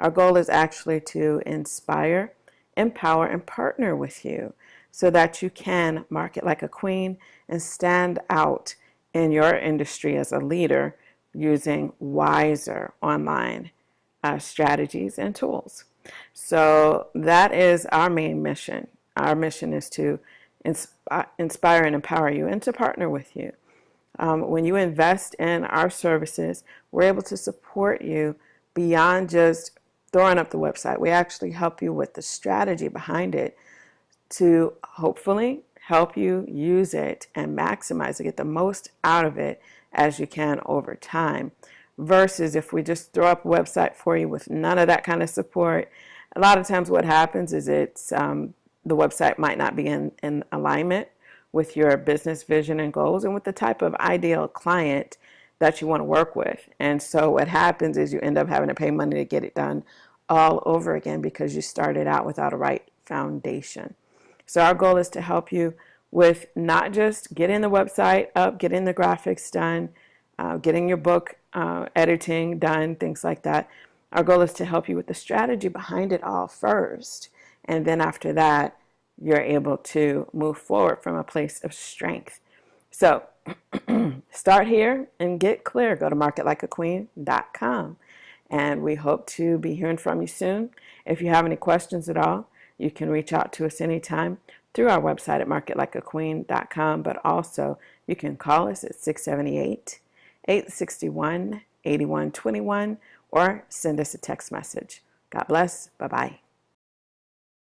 Our goal is actually to inspire, empower, and partner with you so that you can market like a queen and stand out in your industry as a leader using wiser online uh, strategies and tools. So that is our main mission. Our mission is to inspire and empower you and to partner with you. Um, when you invest in our services, we're able to support you beyond just throwing up the website. We actually help you with the strategy behind it to hopefully help you use it and maximize it, get the most out of it as you can over time. Versus if we just throw up a website for you with none of that kind of support, a lot of times what happens is it's um, the website might not be in, in alignment with your business vision and goals and with the type of ideal client that you want to work with. And so what happens is you end up having to pay money to get it done all over again because you started out without a right foundation. So our goal is to help you with not just getting the website up, getting the graphics done, uh, getting your book uh, editing done, things like that. Our goal is to help you with the strategy behind it all first. And then after that, you're able to move forward from a place of strength. So start here and get clear. Go to marketlikeaqueen.com. And we hope to be hearing from you soon. If you have any questions at all, you can reach out to us anytime through our website at marketlikeaqueen.com, but also you can call us at 678 861 8121 or send us a text message. God bless. Bye bye.